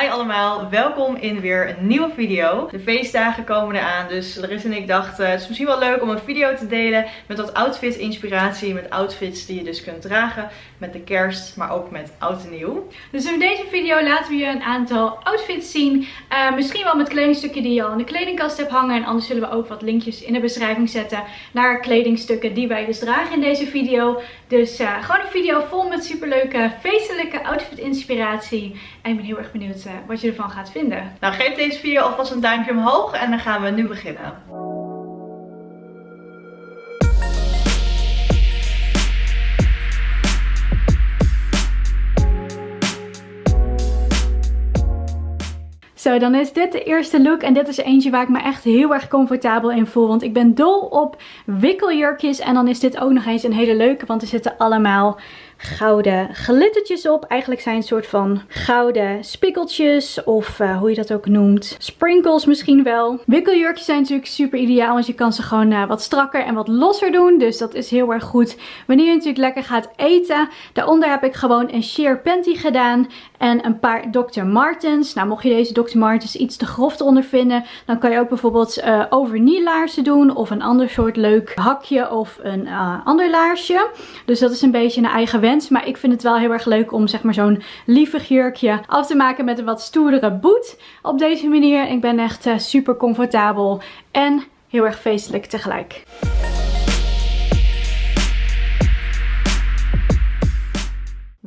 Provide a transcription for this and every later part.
Hi allemaal, welkom in weer een nieuwe video. De feestdagen komen eraan, dus Larissa en ik dachten het is misschien wel leuk om een video te delen met wat outfit inspiratie. Met outfits die je dus kunt dragen met de kerst, maar ook met oud en nieuw. Dus in deze video laten we je een aantal outfits zien. Uh, misschien wel met kledingstukken die je al in de kledingkast hebt hangen. En anders zullen we ook wat linkjes in de beschrijving zetten naar kledingstukken die wij dus dragen in deze video. Dus uh, gewoon een video vol met superleuke feestelijke outfit inspiratie. En ik ben heel erg benieuwd uh, wat je ervan gaat vinden. Nou geef deze video alvast een duimpje omhoog en dan gaan we nu beginnen. Zo, dan is dit de eerste look. En dit is eentje waar ik me echt heel erg comfortabel in voel. Want ik ben dol op wikkeljurkjes. En dan is dit ook nog eens een hele leuke. Want er zitten allemaal gouden glittertjes op. Eigenlijk zijn een soort van gouden spikkeltjes of uh, hoe je dat ook noemt. Sprinkles misschien wel. Wikkeljurkjes zijn natuurlijk super ideaal, want je kan ze gewoon uh, wat strakker en wat losser doen. Dus dat is heel erg goed wanneer je natuurlijk lekker gaat eten. Daaronder heb ik gewoon een sheer panty gedaan en een paar Dr. Martens. Nou, mocht je deze Dr. Martens iets te grof eronder vinden, dan kan je ook bijvoorbeeld uh, overknielaarzen doen of een ander soort leuk hakje of een ander laarsje. Dus dat is een beetje een eigen maar ik vind het wel heel erg leuk om zeg maar zo'n lievig jurkje af te maken met een wat stoerdere boet. Op deze manier. Ik ben echt uh, super comfortabel en heel erg feestelijk tegelijk.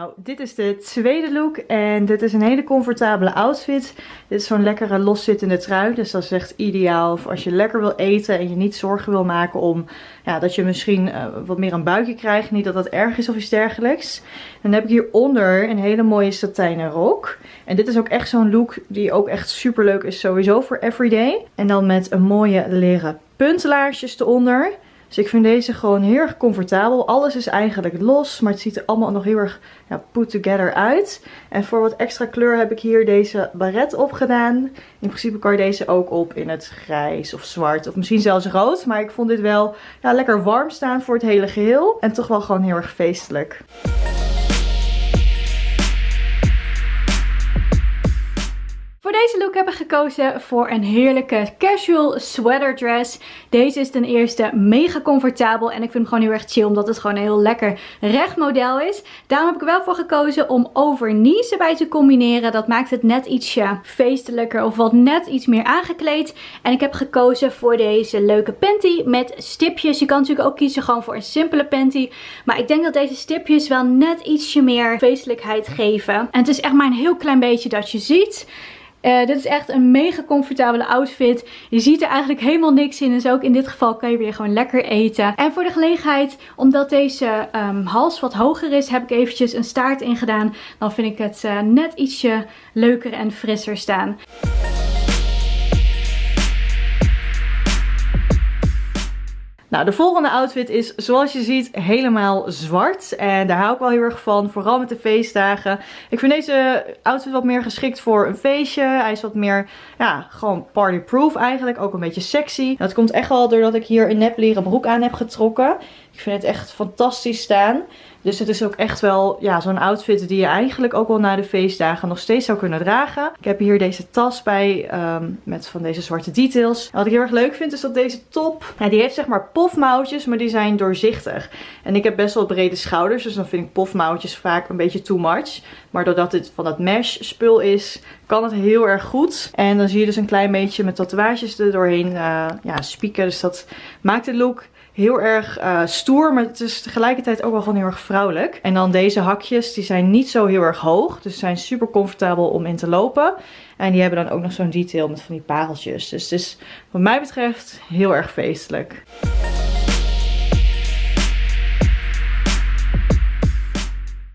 Nou, dit is de tweede look en dit is een hele comfortabele outfit. Dit is zo'n lekkere loszittende trui, dus dat is echt ideaal voor als je lekker wil eten en je niet zorgen wil maken om ja, dat je misschien uh, wat meer een buikje krijgt. Niet dat dat erg is of iets dergelijks. Dan heb ik hieronder een hele mooie satijnen rok. En dit is ook echt zo'n look die ook echt super leuk is sowieso voor everyday. En dan met een mooie leren puntlaarsjes eronder. Dus ik vind deze gewoon heel erg comfortabel. Alles is eigenlijk los, maar het ziet er allemaal nog heel erg ja, put together uit. En voor wat extra kleur heb ik hier deze baret op gedaan. In principe kan je deze ook op in het grijs of zwart of misschien zelfs rood. Maar ik vond dit wel ja, lekker warm staan voor het hele geheel. En toch wel gewoon heel erg feestelijk. Voor deze look heb ik gekozen voor een heerlijke casual sweater dress. Deze is ten eerste mega comfortabel en ik vind hem gewoon heel erg chill omdat het gewoon een heel lekker recht model is. Daarom heb ik er wel voor gekozen om overknees erbij te combineren. Dat maakt het net ietsje feestelijker of wat net iets meer aangekleed. En ik heb gekozen voor deze leuke panty met stipjes. Je kan natuurlijk ook kiezen gewoon voor een simpele panty. Maar ik denk dat deze stipjes wel net ietsje meer feestelijkheid geven. En het is echt maar een heel klein beetje dat je ziet. Uh, dit is echt een mega comfortabele outfit. Je ziet er eigenlijk helemaal niks in. Dus ook in dit geval kan je weer gewoon lekker eten. En voor de gelegenheid, omdat deze um, hals wat hoger is, heb ik eventjes een staart ingedaan. Dan vind ik het uh, net ietsje leuker en frisser staan. Nou, de volgende outfit is zoals je ziet helemaal zwart. En daar hou ik wel heel erg van. Vooral met de feestdagen. Ik vind deze outfit wat meer geschikt voor een feestje. Hij is wat meer, ja, gewoon partyproof eigenlijk. Ook een beetje sexy. Dat komt echt wel doordat ik hier een nep leren broek aan heb getrokken. Ik vind het echt fantastisch staan. Dus het is ook echt wel ja, zo'n outfit die je eigenlijk ook wel na de feestdagen nog steeds zou kunnen dragen. Ik heb hier deze tas bij um, met van deze zwarte details. Wat ik heel erg leuk vind is dat deze top, ja, die heeft zeg maar pofmouwtjes, maar die zijn doorzichtig. En ik heb best wel brede schouders, dus dan vind ik pofmouwtjes vaak een beetje too much. Maar doordat dit van dat mesh spul is, kan het heel erg goed. En dan zie je dus een klein beetje met tatoeages er doorheen uh, ja, spieken. Dus dat maakt de look heel erg uh, stoer, maar het is tegelijkertijd ook wel gewoon heel erg vrouwelijk. En dan deze hakjes, die zijn niet zo heel erg hoog, dus zijn super comfortabel om in te lopen. En die hebben dan ook nog zo'n detail met van die pareltjes. Dus het is wat mij betreft heel erg feestelijk.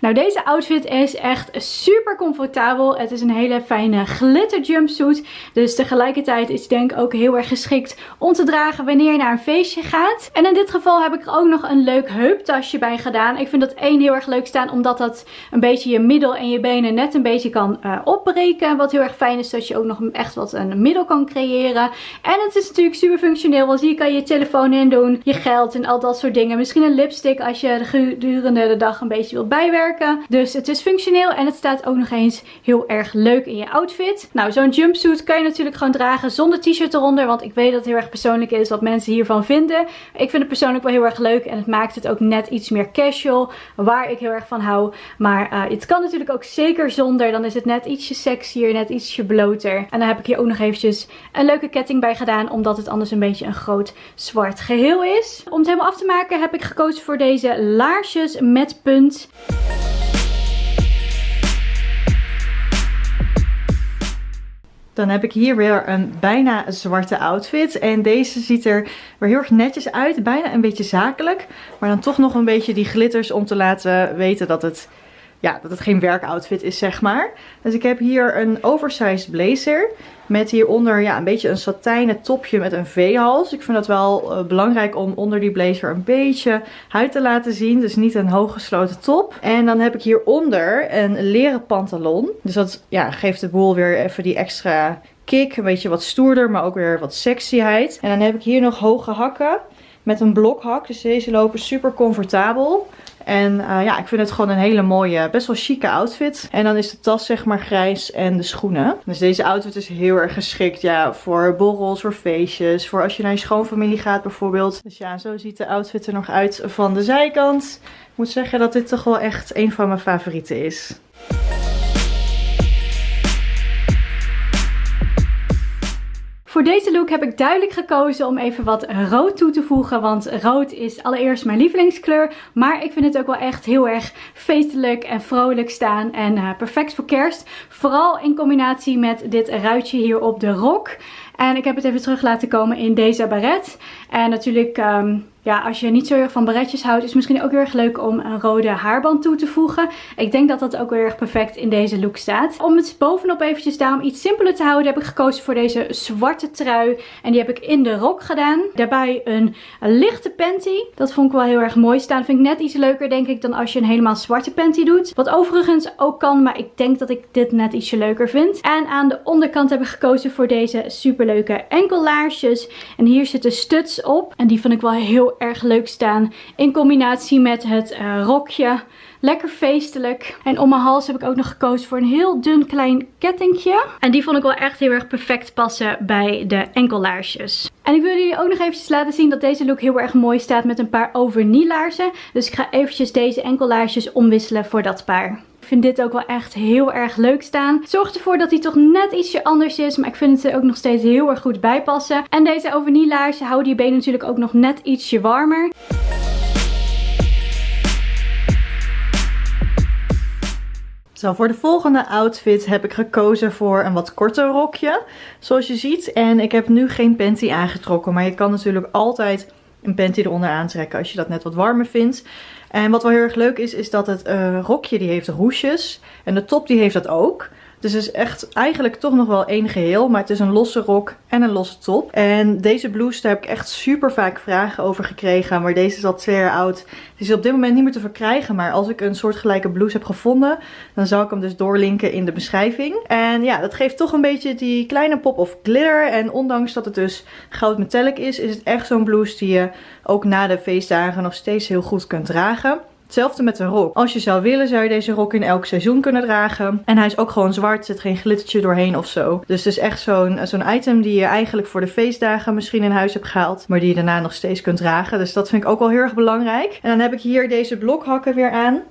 Nou, deze outfit is echt super comfortabel. Het is een hele fijne glitter jumpsuit. Dus tegelijkertijd is denk ook heel erg geschikt om te dragen wanneer je naar een feestje gaat. En in dit geval heb ik er ook nog een leuk heuptasje bij gedaan. Ik vind dat één heel erg leuk staan omdat dat een beetje je middel en je benen net een beetje kan uh, opbreken. Wat heel erg fijn is dat je ook nog echt wat een middel kan creëren. En het is natuurlijk super functioneel, want hier kan je je telefoon in doen, je geld en al dat soort dingen. Misschien een lipstick als je gedurende de dag een beetje wilt bijwerken. Dus het is functioneel en het staat ook nog eens heel erg leuk in je outfit. Nou, zo'n jumpsuit kan je natuurlijk gewoon dragen zonder t-shirt eronder. Want ik weet dat het heel erg persoonlijk is wat mensen hiervan vinden. Ik vind het persoonlijk wel heel erg leuk en het maakt het ook net iets meer casual. Waar ik heel erg van hou. Maar uh, het kan natuurlijk ook zeker zonder. Dan is het net ietsje sexier, net ietsje bloter. En dan heb ik hier ook nog eventjes een leuke ketting bij gedaan. Omdat het anders een beetje een groot zwart geheel is. Om het helemaal af te maken heb ik gekozen voor deze laarsjes met punt. Dan heb ik hier weer een bijna zwarte outfit. En deze ziet er weer heel erg netjes uit. Bijna een beetje zakelijk. Maar dan toch nog een beetje die glitters om te laten weten dat het ja, dat het geen werkoutfit is, zeg maar. Dus ik heb hier een oversized blazer. Met hieronder ja, een beetje een satijnen topje met een V-hals. Ik vind dat wel uh, belangrijk om onder die blazer een beetje huid te laten zien. Dus niet een hooggesloten top. En dan heb ik hieronder een leren pantalon. Dus dat ja, geeft de boel weer even die extra kick. Een beetje wat stoerder, maar ook weer wat sexyheid. En dan heb ik hier nog hoge hakken met een blokhak. Dus deze lopen super comfortabel. En uh, ja, ik vind het gewoon een hele mooie, best wel chique outfit. En dan is de tas zeg maar grijs en de schoenen. Dus deze outfit is heel erg geschikt ja, voor borrels, voor feestjes. Voor als je naar je schoonfamilie gaat bijvoorbeeld. Dus ja, zo ziet de outfit er nog uit van de zijkant. Ik moet zeggen dat dit toch wel echt een van mijn favorieten is. Voor deze look heb ik duidelijk gekozen om even wat rood toe te voegen. Want rood is allereerst mijn lievelingskleur. Maar ik vind het ook wel echt heel erg feestelijk en vrolijk staan. En uh, perfect voor kerst. Vooral in combinatie met dit ruitje hier op de rok. En ik heb het even terug laten komen in deze baret. En natuurlijk... Um, ja, als je niet zo erg van baretjes houdt, is het misschien ook heel erg leuk om een rode haarband toe te voegen. Ik denk dat dat ook heel erg perfect in deze look staat. Om het bovenop eventjes daarom iets simpeler te houden, heb ik gekozen voor deze zwarte trui. En die heb ik in de rok gedaan. Daarbij een, lichte panty. Dat vond ik wel heel erg mooi staan. Vind ik net iets leuker, denk ik, dan als je een helemaal zwarte panty doet. Wat overigens ook kan, maar ik denk dat ik dit net ietsje leuker vind. En aan de onderkant heb ik gekozen voor deze superleuke enkellaarsjes. En hier zitten studs op. En die vind ik wel heel erg leuk staan. In combinatie met het uh, rokje. Lekker feestelijk. En om mijn hals heb ik ook nog gekozen voor een heel dun klein kettingje. En die vond ik wel echt heel erg perfect passen bij de enkellaarsjes. En ik wil jullie ook nog eventjes laten zien dat deze look heel erg mooi staat met een paar overnielaarzen. Dus ik ga eventjes deze enkellaarsjes omwisselen voor dat paar. Vind dit ook wel echt heel erg leuk staan. Zorg ervoor dat hij toch net ietsje anders is. Maar ik vind het er ook nog steeds heel erg goed bij passen. En deze overnielaarzen houden die benen natuurlijk ook nog net ietsje warmer. Zo, voor de volgende outfit heb ik gekozen voor een wat korter rokje. Zoals je ziet. En ik heb nu geen panty aangetrokken. Maar je kan natuurlijk altijd een panty eronder aantrekken als je dat net wat warmer vindt. En wat wel heel erg leuk is, is dat het uh, rokje die heeft roesjes. En de top die heeft dat ook. Dus het is echt eigenlijk toch nog wel één geheel. Maar het is een losse rok en een losse top. En deze blouse, daar heb ik echt super vaak vragen over gekregen. Maar deze is al twee jaar oud. Die is op dit moment niet meer te verkrijgen. Maar als ik een soortgelijke blouse heb gevonden, dan zal ik hem dus doorlinken in de beschrijving. En ja, dat geeft toch een beetje die kleine pop of glitter. En ondanks dat het dus goud metallic is, is het echt zo'n blouse die je ook na de feestdagen nog steeds heel goed kunt dragen. Hetzelfde met de rok. Als je zou willen zou je deze rok in elk seizoen kunnen dragen. En hij is ook gewoon zwart. Zit geen glittertje doorheen of zo. Dus het is echt zo'n zo'n item die je eigenlijk voor de feestdagen misschien in huis hebt gehaald. Maar die je daarna nog steeds kunt dragen. Dus dat vind ik ook wel heel erg belangrijk. En dan heb ik hier deze blokhakken weer aan.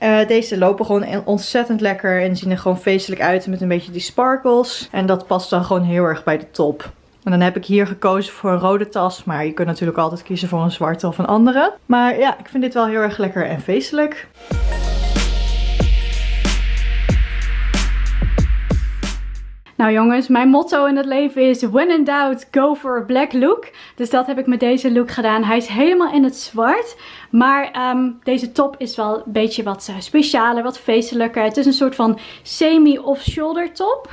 Uh, deze lopen gewoon ontzettend lekker en zien er gewoon feestelijk uit met een beetje die sparkles. En dat past dan gewoon heel erg bij de top. En dan heb ik hier gekozen voor een rode tas. Maar je kunt natuurlijk altijd kiezen voor een zwarte of een andere. Maar ja, ik vind dit wel heel erg lekker en feestelijk. Nou jongens, mijn motto in het leven is when in doubt, go for a black look. Dus dat heb ik met deze look gedaan. Hij is helemaal in het zwart. Maar um, deze top is wel een beetje wat uh, specialer, wat feestelijker. Het is een soort van semi-off-shoulder top.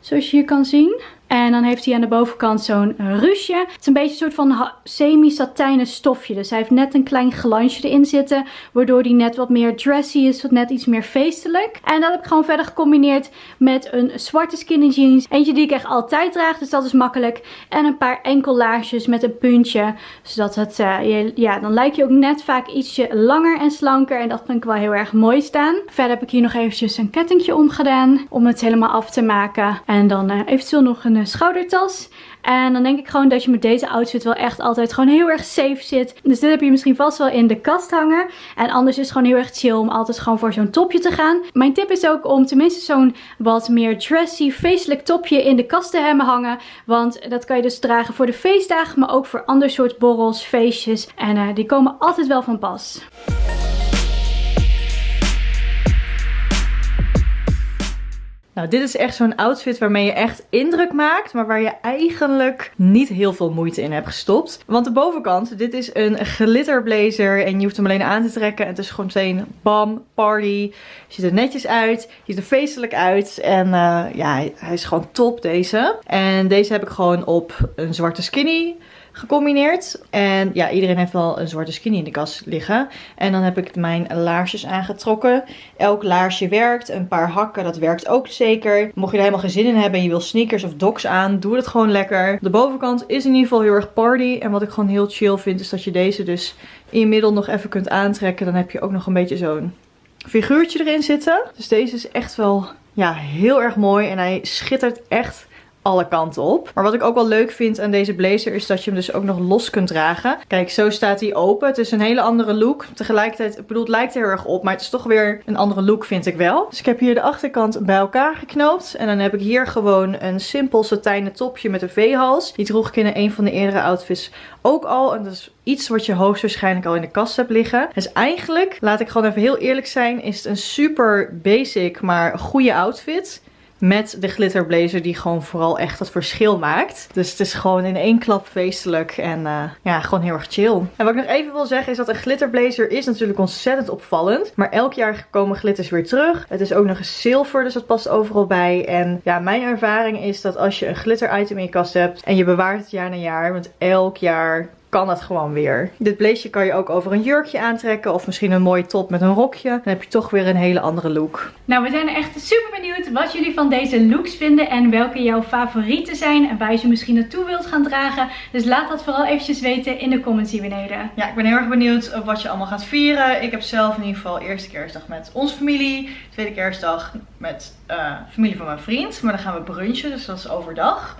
Zoals je hier kan zien. En dan heeft hij aan de bovenkant zo'n ruche. Het is een beetje een soort van semi-satijnen stofje. Dus hij heeft net een klein glansje erin zitten. Waardoor hij net wat meer dressy is. Wat net iets meer feestelijk. En dat heb ik gewoon verder gecombineerd met een zwarte skinny jeans. Eentje die ik echt altijd draag. Dus dat is makkelijk. En een paar enkellaarsjes met een puntje. Zodat het, uh, ja, dan lijkt je ook net vaak ietsje langer en slanker. En dat vind ik wel heel erg mooi staan. Verder heb ik hier nog eventjes een kettingje omgedaan. Om het helemaal af te maken. En dan uh, eventueel nog een schoudertas. En dan denk ik gewoon dat je met deze outfit wel echt altijd gewoon heel erg safe zit. Dus dit heb je misschien vast wel in de kast hangen. En anders is het gewoon heel erg chill om altijd gewoon voor zo'n topje te gaan. Mijn tip is ook om tenminste zo'n wat meer dressy, feestelijk topje in de kast te hebben hangen. Want dat kan je dus dragen voor de feestdagen, maar ook voor ander soort borrels, feestjes. En uh, die komen altijd wel van pas. Nou, dit is echt zo'n outfit waarmee je echt indruk maakt, maar waar je eigenlijk niet heel veel moeite in hebt gestopt. Want de bovenkant, dit is een glitterblazer en je hoeft hem alleen aan te trekken. En het is gewoon meteen bam, party. Ziet er netjes uit, ziet er feestelijk uit en uh, ja, hij is gewoon top deze. En deze heb ik gewoon op een zwarte skinny gecombineerd. En ja, iedereen heeft wel een zwarte skinny in de kast liggen. En dan heb ik mijn laarsjes aangetrokken. Elk laarsje werkt. Een paar hakken, dat werkt ook. Mocht je er helemaal geen zin in hebben en je wil sneakers of docs aan, doe het gewoon lekker. De bovenkant is in ieder geval heel erg party. En wat ik gewoon heel chill vind, is dat je deze dus in je middel nog even kunt aantrekken. Dan heb je ook nog een beetje zo'n figuurtje erin zitten. Dus deze is echt wel ja, heel erg mooi. En hij schittert echt alle kanten op. Maar wat ik ook wel leuk vind aan deze blazer is dat je hem dus ook nog los kunt dragen. Kijk, zo staat hij open. Het is een hele andere look. Tegelijkertijd, ik bedoel, het lijkt er heel erg op, maar het is toch weer een andere look vind ik wel. Dus ik heb hier de achterkant bij elkaar geknoopt. En dan heb ik hier gewoon een simpel satijnen topje met een V-hals. Die droeg ik in een van de eerdere outfits ook al. En dat is iets wat je hoogstwaarschijnlijk al in de kast hebt liggen. Dus eigenlijk, laat ik gewoon even heel eerlijk zijn, is het een super basic, maar goede outfit. Met de glitterblazer die gewoon vooral echt het verschil maakt. Dus het is gewoon in één klap feestelijk en uh, ja, gewoon heel erg chill. En wat ik nog even wil zeggen is dat een glitterblazer is natuurlijk ontzettend opvallend. Maar elk jaar komen glitters weer terug. Het is ook nog eens zilver, dus dat past overal bij. En ja, mijn ervaring is dat als je een glitter item in je kast hebt en je bewaart het jaar na jaar, want elk jaar kan het gewoon weer. Dit blazer kan je ook over een jurkje aantrekken. Of misschien een mooie top met een rokje. Dan heb je toch weer een hele andere look. Nou, we zijn echt super benieuwd wat jullie van deze looks vinden. En welke jouw favorieten zijn. En waar je ze misschien naartoe wilt gaan dragen. Dus laat dat vooral eventjes weten in de comments hier beneden. Ja, ik ben heel erg benieuwd wat je allemaal gaat vieren. Ik heb zelf in ieder geval eerste kerstdag met onze familie. Tweede kerstdag met uh, familie van mijn vriend. Maar dan gaan we brunchen, dus dat is overdag.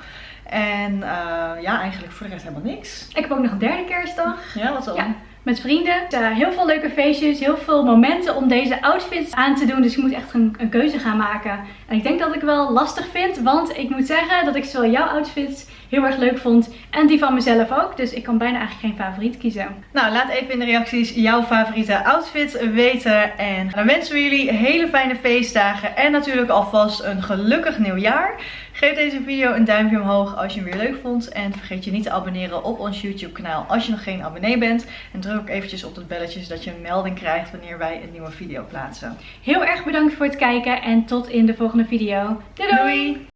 En uh, ja, eigenlijk voor de rest helemaal niks. Ik heb ook nog een derde kerstdag. Ja, wat dan? Ja met vrienden. Uh, heel veel leuke feestjes, heel veel momenten om deze outfits aan te doen. Dus ik moet echt een, een, keuze gaan maken. En ik denk dat ik wel lastig vind, want ik moet zeggen dat ik zowel jouw outfits heel erg leuk vond en die van mezelf ook. Dus ik kan bijna eigenlijk geen favoriet kiezen. Nou, laat even in de reacties jouw favoriete outfit weten. En dan wensen we jullie hele fijne feestdagen en natuurlijk alvast een gelukkig nieuwjaar. Geef deze video een duimpje omhoog als je hem weer leuk vond. En vergeet je niet te abonneren op ons YouTube kanaal als je nog geen abonnee bent. En druk ook eventjes op het belletje zodat je een melding krijgt wanneer wij een nieuwe video plaatsen. Heel erg bedankt voor het kijken en tot in de volgende video. doei! doei.